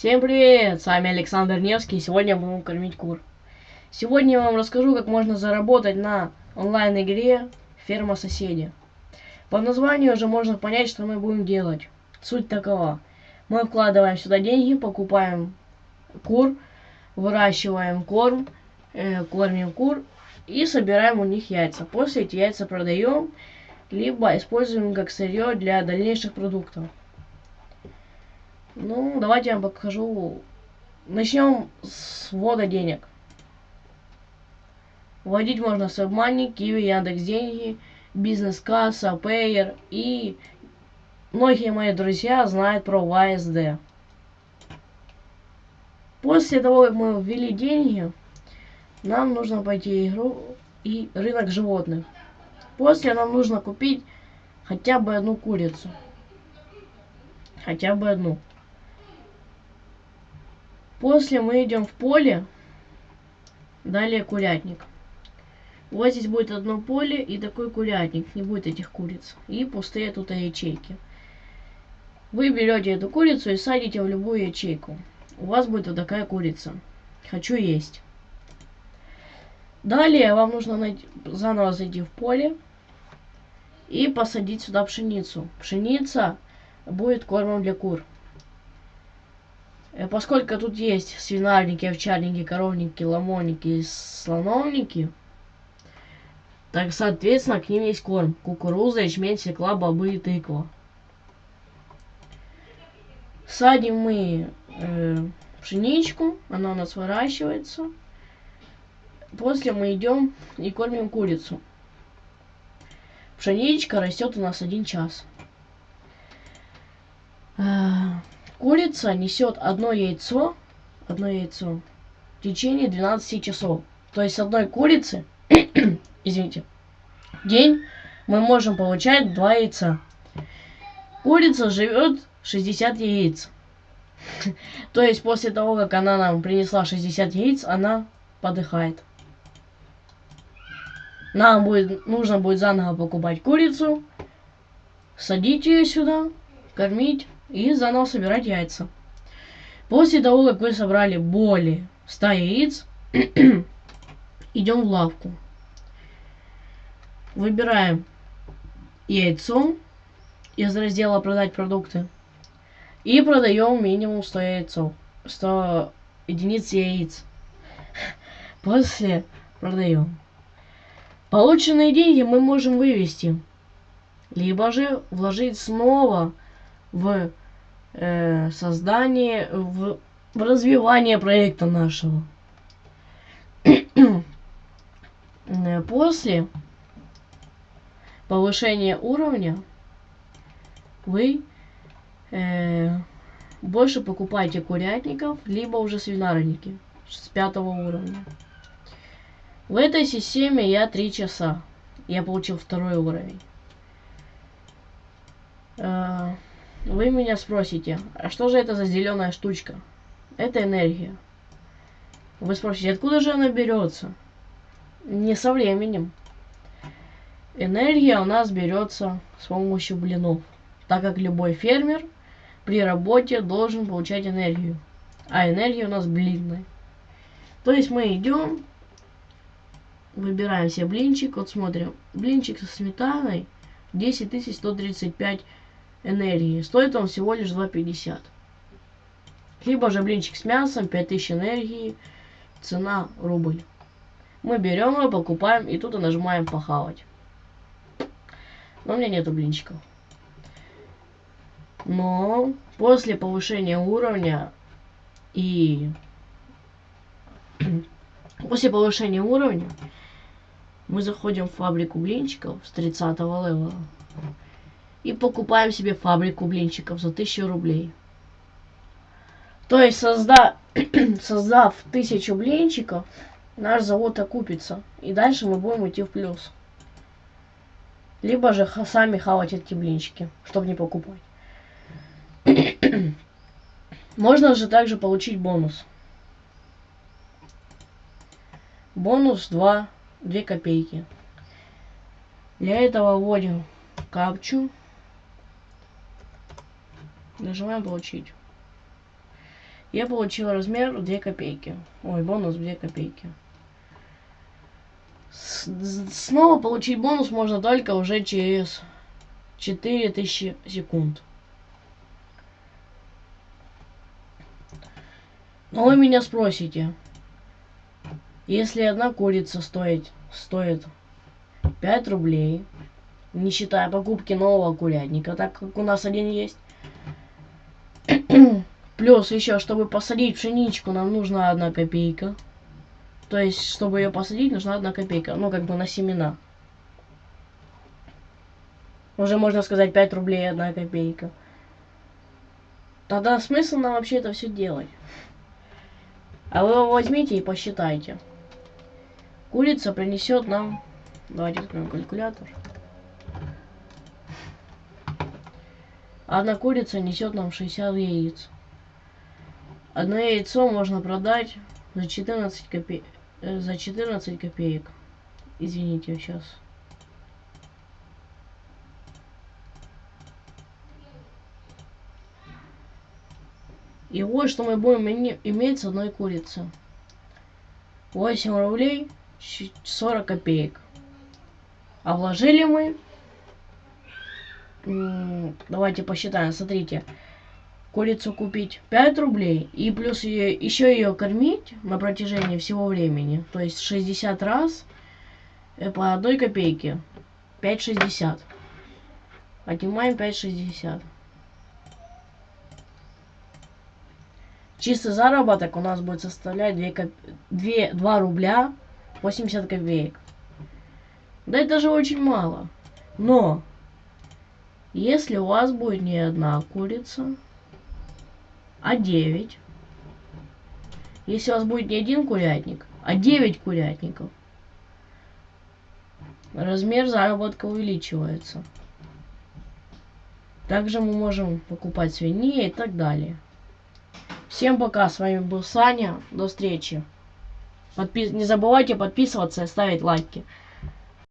Всем привет! С вами Александр Невский, и сегодня будем кормить кур. Сегодня я вам расскажу, как можно заработать на онлайн-игре «Ферма соседи». По названию уже можно понять, что мы будем делать. Суть такова. Мы вкладываем сюда деньги, покупаем кур, выращиваем корм, э, кормим кур и собираем у них яйца. После эти яйца продаем, либо используем как сырье для дальнейших продуктов. Ну, давайте я вам покажу. Начнем с ввода денег. Вводить можно с WebMoney, Kiwi, Яндекс Деньги, Бизнес-касса, Payer и многие мои друзья знают про YSD. После того, как мы ввели деньги, нам нужно пойти в игру и рынок животных. После нам нужно купить хотя бы одну курицу. Хотя бы одну. После мы идем в поле. Далее курятник. Вас здесь будет одно поле и такой курятник. Не будет этих куриц. И пустые тут ячейки. Вы берете эту курицу и садите в любую ячейку. У вас будет вот такая курица. Хочу есть. Далее вам нужно найти, заново зайти в поле и посадить сюда пшеницу. Пшеница будет кормом для кур. Э, поскольку тут есть свинарники, овчарники, коровники, ломоники, слоновники, так, соответственно, к ним есть корм. Кукуруза, ячмень, свекла, бобы и тыква. Садим мы э, пшеничку, она у нас выращивается. После мы идем и кормим курицу. Пшеничка растет у нас один час. А, Курица несет одно яйцо, одно яйцо в течение 12 часов. То есть одной курицы, извините, день мы можем получать два яйца. Курица живет 60 яиц. То есть после того, как она нам принесла 60 яиц, она подыхает. Нам будет, нужно будет заново покупать курицу, садить ее сюда, кормить и заново собирать яйца. После того, как вы собрали более 100 яиц, идем в лавку. Выбираем яйцо из раздела «Продать продукты» и продаем минимум 100 яйцо, 100 единиц яиц. После продаем. Полученные деньги мы можем вывести, либо же вложить снова в э, создание, в, в развивание проекта нашего. Э, после повышения уровня вы э, больше покупаете курятников, либо уже свинарники с пятого уровня. В этой системе я три часа. Я получил второй уровень. Э, вы меня спросите, а что же это за зеленая штучка? Это энергия. Вы спросите, откуда же она берется? Не со временем. Энергия у нас берется с помощью блинов, так как любой фермер при работе должен получать энергию. А энергия у нас блинная. То есть мы идем, выбираем себе блинчик, вот смотрим, блинчик со сметаной 10135 энергии. Стоит он всего лишь 2,50. Либо же блинчик с мясом, 5000 энергии, цена рубль. Мы берем его, покупаем и тут нажимаем похавать. Но у меня нету блинчиков. Но после повышения уровня и после повышения уровня мы заходим в фабрику блинчиков с 30 левела и покупаем себе фабрику блинчиков за 1000 рублей. То есть, созда... создав тысячу блинчиков, наш завод окупится. И дальше мы будем идти в плюс. Либо же сами хавать эти блинчики, чтобы не покупать. Можно же также получить бонус. Бонус 2, 2 копейки. Для этого вводим капчу Нажимаем получить. я получил размер 2 копейки. Ой, бонус 2 копейки. С- снова получить бонус можно только уже через 4000 секунд. Но вы меня спросите, если одна курица стоит, стоит 5 рублей, не считая покупки нового курятника, так как у нас один есть, плюс еще, чтобы посадить пшеничку, нам нужна одна копейка. То есть, чтобы ее посадить, нужна одна копейка. Ну, как бы на семена. Уже можно сказать 5 рублей одна копейка. Тогда смысл нам вообще это все делать? А вы его возьмите и посчитайте. Курица принесет нам... Давайте откроем калькулятор. Одна курица несет нам 60 яиц. Одно яйцо можно продать за 14 копеек. За 14 копеек. Извините, сейчас. И вот что мы будем име- иметь с одной курицы. 8 рублей щ- 40 копеек. А вложили мы... Давайте посчитаем, смотрите. Курицу купить 5 рублей и плюс ее, еще ее кормить на протяжении всего времени. То есть 60 раз э, по одной копейке. 5,60. Отнимаем 5,60. Чистый заработок у нас будет составлять 2, коп... 2, 2 рубля 80 копеек. Да это же очень мало. Но, если у вас будет не одна курица, а 9, если у вас будет не один курятник, а 9 курятников, размер заработка увеличивается. Также мы можем покупать свиней и так далее. Всем пока, с вами был Саня, до встречи. Подпис... Не забывайте подписываться и ставить лайки.